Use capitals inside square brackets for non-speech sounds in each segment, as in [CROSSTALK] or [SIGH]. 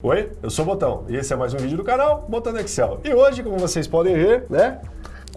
Oi, eu sou o Botão. E esse é mais um vídeo do canal Botando Excel. E hoje, como vocês podem ver, né,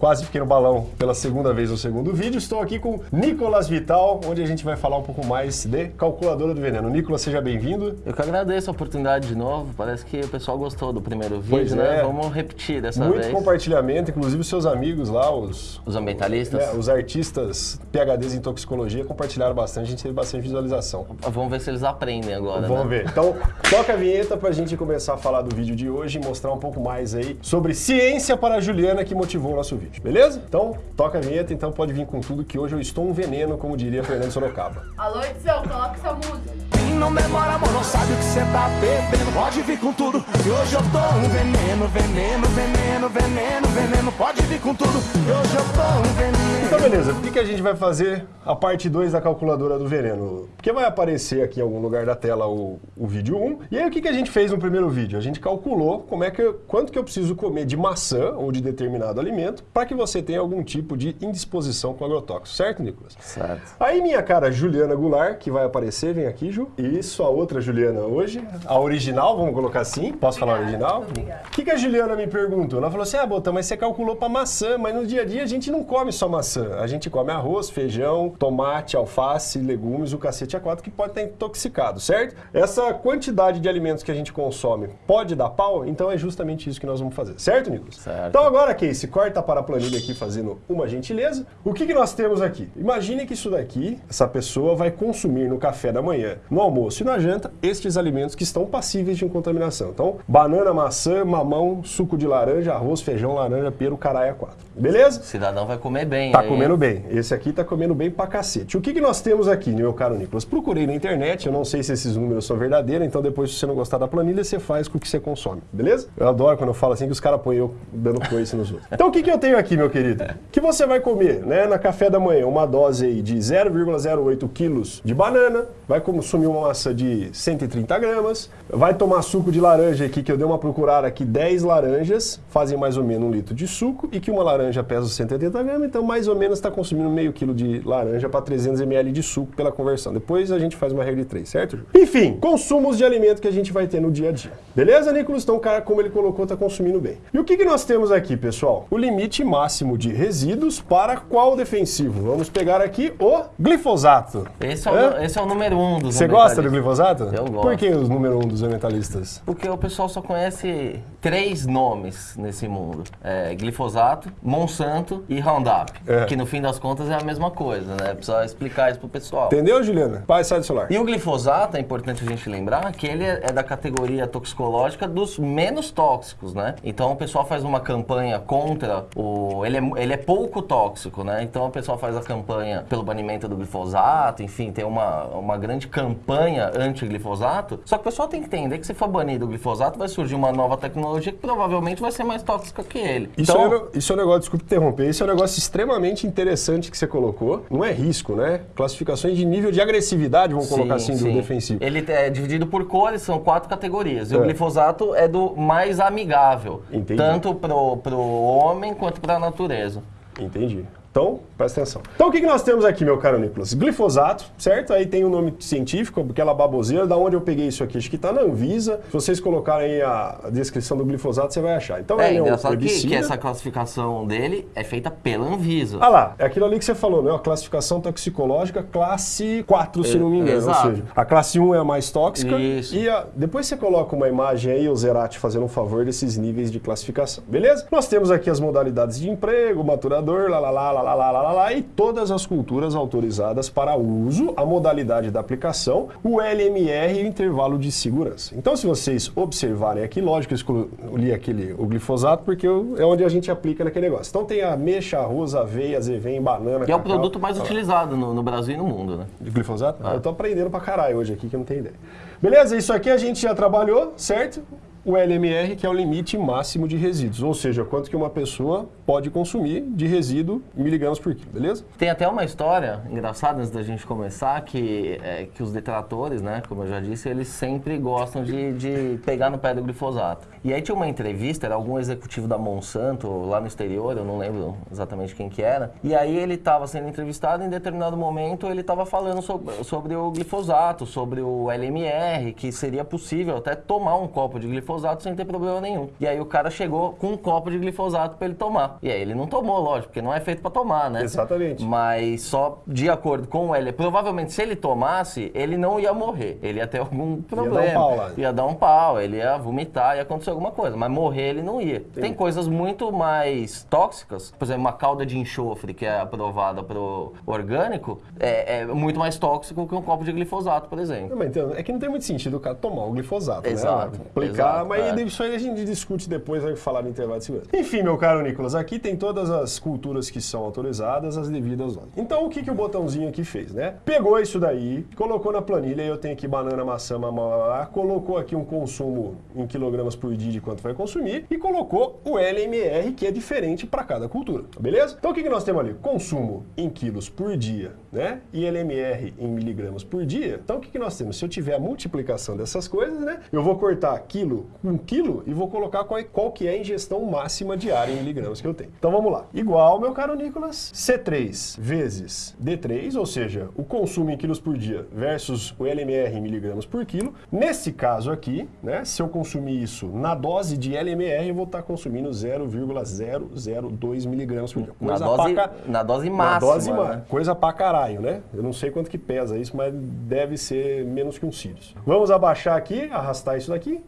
quase fiquei no balão pela segunda vez no segundo vídeo. Estou aqui com Nicolas Vital, onde a gente vai falar um pouco mais de calculadora do veneno. Nicolas, seja bem-vindo. Eu que agradeço a oportunidade de novo. Parece que o pessoal gostou do primeiro vídeo, Pois né? é. Vamos repetir dessa Muito vez. compartilhamento, inclusive os seus amigos lá, os, Os ambientalistas. né, os artistas PHDs em toxicologia compartilharam bastante, a gente teve bastante visualização. Vamos ver se eles aprendem agora, Vamos né? ver. Então, toca a vinheta pra gente começar a falar do vídeo de hoje e mostrar um pouco mais aí sobre ciência para a Juliana que motivou o nosso vídeo, beleza? Então, toca a vinheta, então pode vir com tudo que hoje eu estou um veneno, como diria Fernando Sorocaba. [LAUGHS] Alô, Edson, coloca essa música. E não demora, amor, não sabe o que cê tá bebendo. Pode vir com tudo, que hoje eu tô um veneno, veneno, veneno, veneno, veneno. Pode vir com tudo, que hoje eu tô um veneno. Então, beleza. Por que, que a gente vai fazer a parte 2 da calculadora do veneno? Porque vai aparecer aqui em algum lugar da tela o, o vídeo 1. E aí, o que, que a gente fez no primeiro vídeo? A gente calculou como é que eu- quanto que eu preciso comer de maçã ou de determinado alimento para que você tenha algum tipo de indisposição com agrotóxico, certo, Nicolas? Certo. Aí minha cara Juliana Goulart, que vai aparecer, vem aqui, Ju. Isso, a outra Juliana hoje. A original, vamos colocar assim. Posso falar original? obrigada. O que, que a Juliana me perguntou? Ela falou assim, ah, Botão, mas você calculou para maçã, mas no dia a dia a gente não come só maçã. A gente come arroz, feijão, tomate, alface, legumes, o cacete a quatro que pode estar intoxicado, certo? Essa quantidade de alimentos que a gente consome pode dar pau? Então é justamente isso que nós vamos fazer, certo, Nicolas? Certo. Então agora, Casey, corta para a planilha aqui fazendo uma gentileza. O que, que nós temos aqui? Imagine que isso daqui, essa pessoa vai consumir no café da manhã, no almoço e na janta, estes alimentos que estão passíveis de contaminação. Então, banana, maçã, mamão, suco de laranja, arroz, feijão, laranja, pera, caralho, quatro. Beleza? O cidadão vai comer bem. Tá aí. Comendo bem. Esse aqui tá comendo bem pra cacete. O que, que nós temos aqui, meu caro Nicolas? Procurei na internet, eu não sei se esses números são verdadeiros, então depois, se você não gostar da planilha, você faz com o que você consome, beleza? Eu adoro quando eu falo assim que os caras põem eu dando coisa nos outros. Então o que, que eu tenho aqui, meu querido? Que você vai comer, né, na café da manhã, uma dose aí de 0,08 quilos de banana, vai consumir uma massa de 130 gramas, vai tomar suco de laranja aqui, que eu dei uma procurada aqui, 10 laranjas, fazem mais ou menos um litro de suco, e que uma laranja pesa 180 gramas, então mais ou menos está consumindo meio quilo de laranja para 300 ml de suco pela conversão. Depois a gente faz uma regra de 3, certo? Ju? Enfim, consumos de alimento que a gente vai ter no dia a dia. Beleza, Nicolas? Então o cara, como ele colocou, está consumindo bem. E o que, que nós temos aqui, pessoal? O limite máximo de resíduos para qual defensivo? Vamos pegar aqui o glifosato. Esse é, o, esse é o número um dos Você gosta do glifosato? Eu gosto. Por que os número um dos ambientalistas? Porque o pessoal só conhece três nomes nesse mundo. É, glifosato, Monsanto e Roundup. É. Que no fim das contas é a mesma coisa, né? Precisa explicar isso pro pessoal. Entendeu, Juliana? Pai, sai do celular. E o glifosato, é importante a gente lembrar que ele é é da categoria toxicológica dos menos tóxicos, né? Então o pessoal faz uma campanha contra o... Ele é, ele é pouco tóxico, né? Então o pessoal faz a campanha pelo banimento do glifosato, enfim, tem uma, uma grande campanha anti-glifosato. Só que o pessoal tem que entender que se for banido o glifosato, vai surgir uma nova tecnologia que provavelmente vai ser mais tóxica que ele. Isso, então, é, isso é um negócio, desculpe interromper, isso é um negócio extremamente interessante que você colocou. Não é risco, né? Classificações de nível de agressividade, vamos colocar assim, Sim, do sim. defensivo. Ele é dividido por cores, são quatro categorias. E É. o glifosato é do mais amigável. Entendi. Tanto pro, pro homem quanto pra natureza. Entendi. Então, presta atenção. Então, o que, que nós temos aqui, meu caro Nicolas? Glifosato, certo? Aí tem o nome científico, aquela baboseira. Da onde eu peguei isso aqui? Acho que tá na Anvisa. Se vocês colocarem aí a, descrição do glifosato, você vai achar. Então, É ele um engraçado que, herbicida. que essa classificação dele é feita pela Anvisa. Ah lá, é aquilo ali que você falou, né? A classificação toxicológica classe 4, se É, não me engano. Ou exato. seja, a classe 1 é a mais tóxica. Isso. E a- depois você coloca uma imagem aí, o Zerati fazendo um favor desses níveis de classificação. Beleza? Nós temos aqui as modalidades de emprego, maturador, lá, lá, lá, lá, lá, lá, lá, lá, e todas as culturas autorizadas para uso, a modalidade da aplicação, o LMR e o intervalo de segurança. Então, se vocês observarem aqui, lógico, eu escolhi aquele, o glifosato, porque é onde a gente aplica naquele negócio. Então, tem a ameixa, arroz, aveia, azevém, banana, Que é o cacau. produto mais utilizado no, no Brasil e no mundo, né? De glifosato? Eu tô aprendendo pra caralho hoje aqui, que eu não tenho ideia. Beleza, isso aqui a gente já trabalhou, certo? O LMR, que é o limite máximo de resíduos, ou seja, quanto que uma pessoa pode consumir de resíduo miligramas por quilo, beleza? Tem até uma história engraçada antes da gente começar, que, é, que os detratores, né, como eu já disse, eles sempre gostam de, de pegar no pé do glifosato. E aí tinha uma entrevista, era algum executivo da Monsanto, lá no exterior, eu não lembro exatamente quem que era, e aí ele estava sendo entrevistado e em determinado momento ele estava falando sobre, sobre o glifosato, sobre o LMR, que seria possível até tomar um copo de glifosato sem ter problema nenhum. E aí o cara chegou com um copo de glifosato para ele tomar. E aí ele não tomou, lógico, porque não é feito para tomar, né? Exatamente. Mas só de acordo com L, provavelmente se ele tomasse, ele não ia morrer. Ele ia ter algum problema. pau lá. Ia dar um pau, ele ia vomitar, ia acontecer alguma coisa. Mas morrer ele não ia. Tem coisas muito mais tóxicas, por exemplo, uma calda de enxofre que é aprovada pro orgânico, é, é muito mais tóxico que um copo de glifosato, por exemplo. Não, então, é que não tem muito sentido o cara tomar o glifosato, Exato, né? Aplicar, mas é. isso aí a gente discute depois, vai falar no intervalo de segurança. Enfim, meu caro Nicolas, aqui tem todas as culturas que são autorizadas, as devidas. Então, o que, que o botãozinho aqui fez, né? Pegou isso daí, colocou na planilha, eu tenho aqui banana, maçã, mamá, colocou aqui um consumo em quilogramas por dia de quanto vai consumir e colocou o LMR, que é diferente para cada cultura, beleza? Então, o que, que nós temos ali? Consumo em quilos por dia, né? E LMR em miligramas por dia. Então, o que, que nós temos? Se eu tiver a multiplicação dessas coisas, né? Eu vou cortar quilo com quilo e vou colocar qual, é- qual que é a ingestão máxima diária em miligramas que eu tenho. Então, vamos lá. Igual, meu caro Nicolas, C3 vezes D3, ou seja, o consumo em quilos por dia versus o LMR em miligramas por quilo. Nesse caso aqui, né? Se eu consumir isso na dose de LMR, eu vou estar consumindo 0,002 miligramas por dia. Na Coisa dose, pra ca- na dose na máxima. dose né? Coisa pra caralho, né? Eu não sei quanto que pesa isso, mas deve ser menos que um Sirius. Vamos abaixar aqui, arrastar isso daqui.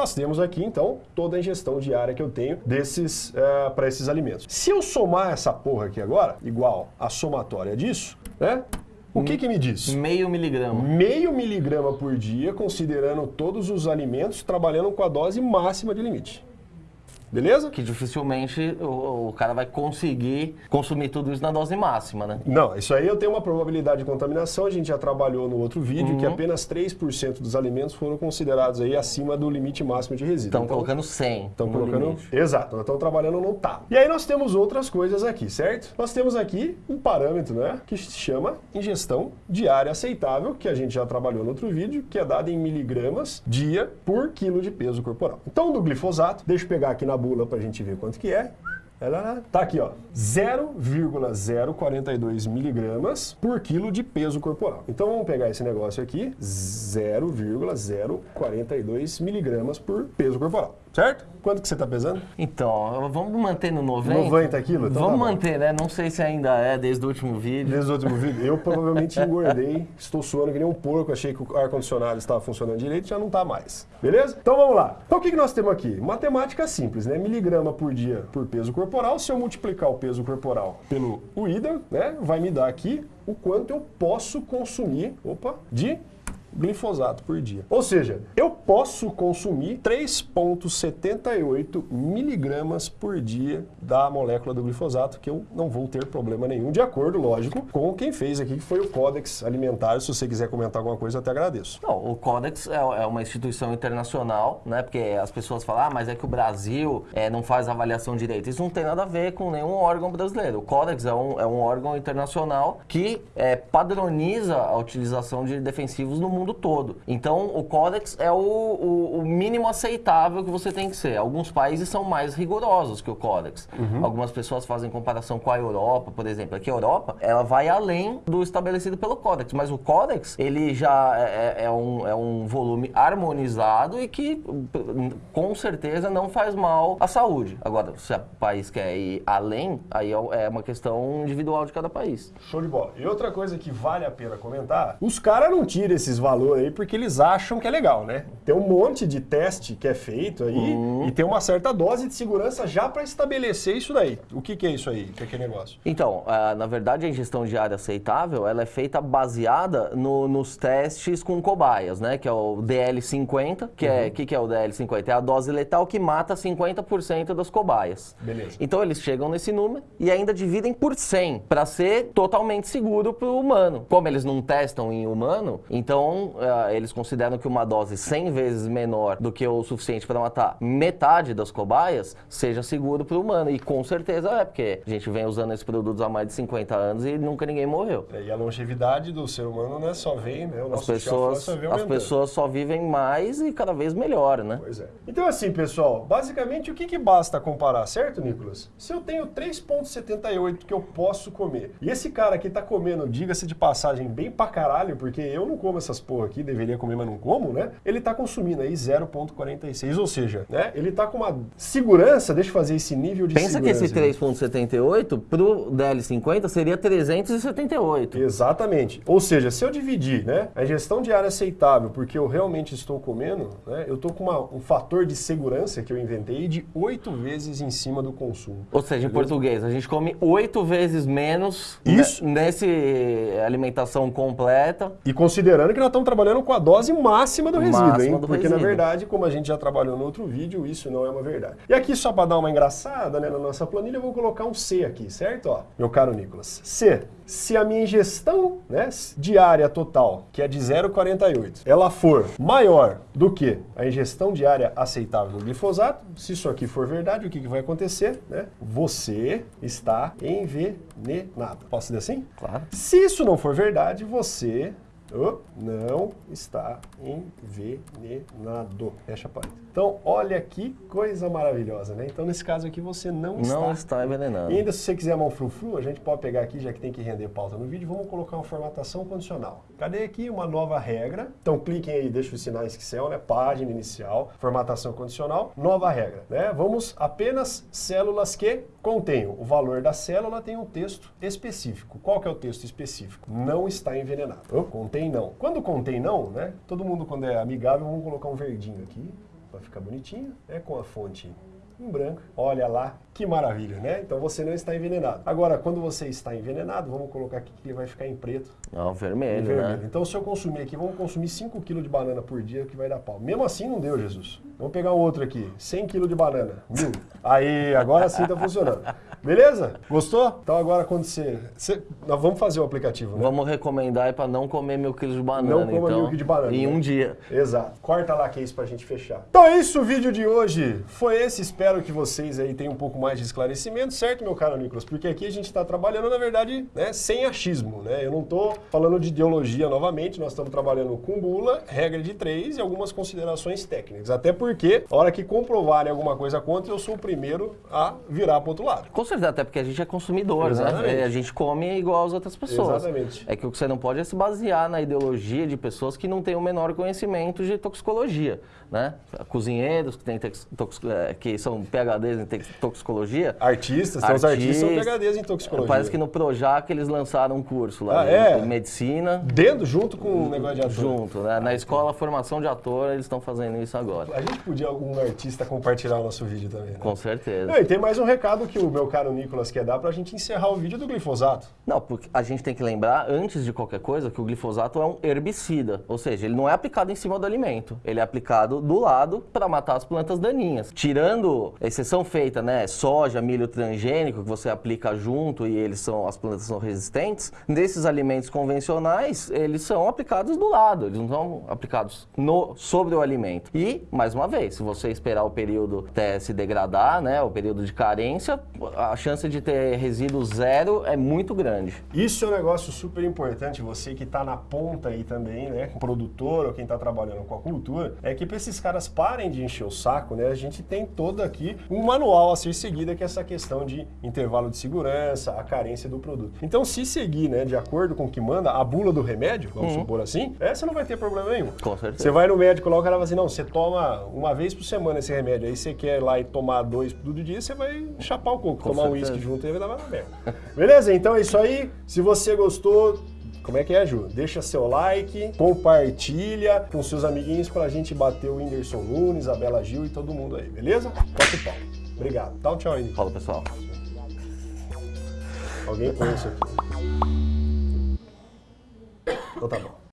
Nós temos aqui, então, toda a ingestão diária que eu tenho desses para esses alimentos. Se eu somar essa porra aqui agora, igual a somatória disso, né? O que que me diz? Meio miligrama. Meio miligrama por dia, considerando todos os alimentos, trabalhando com a dose máxima de limite. Beleza? Que dificilmente o, o cara vai conseguir consumir tudo isso na dose máxima, né? Não, isso aí eu tenho uma probabilidade de contaminação, a gente já trabalhou no outro vídeo, Uhum. que apenas 3% dos alimentos foram considerados aí acima do limite máximo de resíduo. Estão Então, colocando 100 Estão colocando. limite. Exato, nós estamos trabalhando no TAP. E aí nós temos outras coisas aqui, certo? Nós temos aqui um parâmetro, né? Que se chama ingestão diária aceitável, que a gente já trabalhou no outro vídeo, que é dado em miligramas dia por quilo de peso corporal. Então, do glifosato, deixa eu pegar aqui na bula pra gente ver quanto que é. Ela Tá aqui, ó, 0,042 miligramas por quilo de peso corporal. Então vamos pegar esse negócio aqui, 0,042 miligramas por peso corporal, certo? Quanto que você tá pesando? Então, vamos manter no 90? 90 quilos? Então vamos tá manter, né? Não sei se ainda é desde o último vídeo. Desde o último vídeo, eu provavelmente [LAUGHS] engordei, estou suando que nem um porco, achei que o ar-condicionado estava funcionando direito, já não está mais. Beleza? Então vamos lá. Então o que, que nós temos aqui? Matemática simples, né? Miligrama por dia por peso corporal. Se eu multiplicar o peso corporal pelo o IDA, né? Vai me dar aqui o quanto eu posso consumir, opa, de glifosato por dia. Ou seja, eu posso consumir 3,78 miligramas por dia da molécula do glifosato, que eu não vou ter problema nenhum, de acordo, lógico, com quem fez aqui, que foi o Codex Alimentar. Se você quiser comentar alguma coisa, eu até agradeço. Não, o Codex é, é uma instituição internacional, né? Porque as pessoas falam, ah, mas é que o Brasil é, não faz avaliação direito. Isso não tem nada a ver com nenhum órgão brasileiro. O Codex é um, é um órgão internacional que é, padroniza a utilização de defensivos no mundo todo. Então, o Codex é o, o- o mínimo aceitável que você tem que ser. Alguns países são mais rigorosos que o Codex. Algumas pessoas fazem comparação com a Europa, por exemplo. Aqui a Europa, ela vai além do estabelecido pelo Codex, mas o Codex, ele já é, é- é um, é um volume harmonizado e que, com certeza, não faz mal à saúde. Agora, se o país quer ir além, aí é é uma questão individual de cada país. Show de bola. E outra coisa que vale a pena comentar, os caras não tiram esses valores aí porque eles acham que é legal, né? Tem um monte de teste que é feito aí e tem uma certa dose de segurança já para estabelecer isso daí. O que, que é isso aí? O que é que é negócio? Então, ah, na verdade, a ingestão diária aceitável, ela é feita baseada no- nos testes com cobaias, né? Que é o DL50, que é, que, que é o DL50? É a dose letal que mata 50% das cobaias. Beleza. Então, eles chegam nesse número e ainda dividem por 100, para ser totalmente seguro para o humano. Como eles não testam em humano, então Então, eh, eles consideram que uma dose 100 vezes menor do que o suficiente para matar metade das cobaias seja seguro para o humano. E com certeza é, porque a gente vem usando esses produtos há mais de 50 anos e nunca ninguém morreu. É, E a longevidade do ser humano né, só vem, né? O As pessoas, só vem as pessoas só vivem mais e cada vez melhor, né? Pois é. Então, assim, pessoal, basicamente o que, que basta comparar, certo, Nicolas? Se eu tenho 3,78 que eu posso comer, e esse cara aqui tá comendo, diga-se de passagem, bem pra caralho, porque eu não como essas aqui, deveria comer, mas não como, né? Ele tá consumindo aí 0,46, ou seja, né? Ele tá com uma segurança, deixa eu fazer esse nível de Pensa que segurança. esse 3.78 pro DL50 seria 378. Exatamente. Ou seja, se eu dividir né, a ingestão diária aceitável porque eu realmente estou comendo, né, eu estou com uma- um fator de segurança que eu inventei de oito vezes em cima do consumo. Ou seja, em português, a gente come oito vezes menos Isso. ne- nesse alimentação completa. E considerando que nós estamos trabalhando com a dose máxima do resíduo, Máxima hein? do Porque na resíduo. verdade, como a gente já trabalhou no outro vídeo, isso não é uma verdade. E aqui, só para dar uma engraçada né, na nossa planilha, eu vou colocar um C aqui, certo? Ó, meu caro Nicolas. C. Se a minha ingestão né, diária total, que é de 0,48, ela for maior do que a ingestão diária aceitável do glifosato, se isso aqui for verdade, o que, que vai acontecer? Né? Você está envenenado. Posso dizer assim? Claro. Se isso não for verdade, você oh, não está envenenado. Fecha a porta. Então, olha que coisa maravilhosa, né? Então, nesse caso aqui, você não, Não está. está envenenando. E ainda, se você quiser mão frufru, a gente pode pegar aqui, já que tem que render pauta no vídeo, vamos colocar uma formatação condicional. Cadê aqui uma nova regra? Então, cliquem aí, deixa os sinais que são, né? Página inicial, formatação condicional, nova regra, né? Vamos apenas células que contenham. O valor da célula tem um texto específico. Qual que é o texto específico? Não está envenenado. Oh, contém não. Quando contém não, né? Todo mundo, quando é amigável, vamos colocar um verdinho aqui, para ficar bonitinho, né? Com a fonte em branco. Olha lá, que maravilha, né? Então você não está envenenado. Agora, quando você está envenenado, vamos colocar aqui que ele vai ficar em preto Não, vermelho, vermelho. né? Então se eu consumir aqui, vamos consumir 5 kg de banana por dia que vai dar pau. Mesmo assim não deu, Jesus. Vamos pegar um outro aqui, 100 kg de banana, mil. Aí, agora sim tá funcionando. Beleza? Gostou? Então agora quando você... você- nós vamos fazer o aplicativo, né? Vamos recomendar aí para não comer mil quilos de banana, Não coma então, mil de banana, em né? um dia. Exato. Corta lá que é isso pra gente fechar. Então é isso, o vídeo de hoje foi esse. Espero que vocês aí tenham um pouco mais de esclarecimento, certo, meu caro Nicolas? Porque aqui a gente está trabalhando, na verdade, né, sem achismo, né? Eu não tô falando de ideologia novamente, nós estamos trabalhando com bula, regra de três e algumas considerações técnicas. Até porque, a hora que comprovarem alguma coisa contra, eu sou o primeiro a virar pro outro lado. Com certeza, até porque a gente é consumidor, Exatamente. né? A gente come igual as outras pessoas. Exatamente. É que o que você não pode é se basear na ideologia de pessoas que não têm o menor conhecimento de toxicologia, né? Cozinheiros que, têm eh, que são PHDs em tex- toxicologia. Artistas, tem os artistas são. PHDs em toxicologia. Parece que no Projac eles lançaram um curso lá Ah, de é? medicina Dentro, junto com o negócio de ator. junto, né? Na escola formação de ator eles estão fazendo isso agora. A gente podia, algum artista, compartilhar o nosso vídeo também, né? Com certeza. E tem mais um recado que o meu caro Nicolas quer dar pra gente encerrar o vídeo do glifosato. Não, porque a gente tem que lembrar, antes de qualquer coisa, que o glifosato é um herbicida. Ou seja, ele não é aplicado em cima do alimento. Ele é aplicado do lado para matar as plantas daninhas. Tirando a exceção feita, né? Soja, milho transgênico, que você aplica junto e eles são, as plantas são resistentes. Nesses alimentos convencionais, eles são aplicados do lado. Eles não são aplicados no, sobre o alimento. E, mais uma vez, se você esperar o período até se degradar, né? O período de carência, a chance de ter resíduo zero é muito grande. Isso é um negócio super importante, você que está na ponta aí também, né, produtor ou quem está trabalhando com a cultura, é que para esses caras parem de encher o saco, né, a gente tem todo aqui um manual a ser seguido, que é essa questão de intervalo de segurança, a carência do produto. Então, se seguir, né, de acordo com o que manda a bula do remédio, vamos supor assim, é, você não vai ter problema nenhum. Com certeza. Você vai no médico lá, o cara vai assim, não, você toma uma vez por semana esse remédio, aí você quer ir lá e tomar dois todo dia, você vai chapar o coco, Com tomar um certeza. uísque junto e vai dar uma merda. [LAUGHS] Beleza? Então é isso aí. Se você gostou, como é que é, Ju? Deixa seu like, compartilha com seus amiguinhos pra gente bater o Whindersson Nunes, a Bela Gil e todo mundo aí, beleza? Toque o pau. Obrigado. Dá um tchau aí. Fala pessoal. Alguém põe isso aqui. Então tá bom.